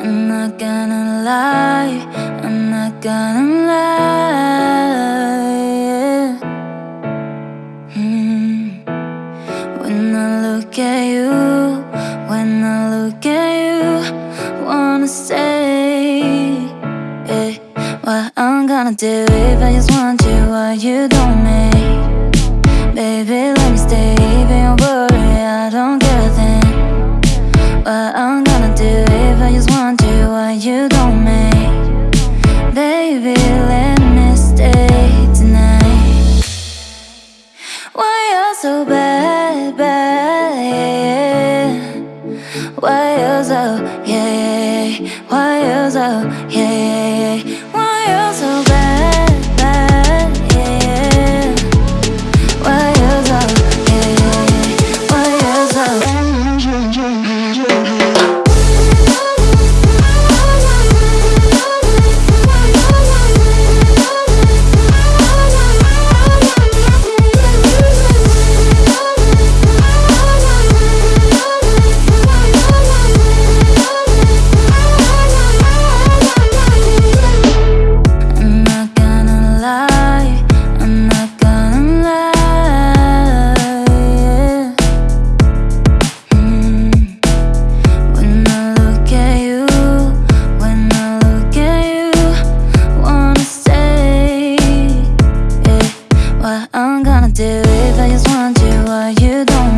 I'm not gonna lie, I'm not gonna lie. Yeah. Mm. When I look at you, when I look at you, wanna say, yeah, what I'm gonna do if I just want you, what you don't make. Baby, let me stay, so bad, bad, yeah. Why you're so, yeah, yeah, yeah. Why you're so, yeah, yeah, yeah. do if I just want you or you don't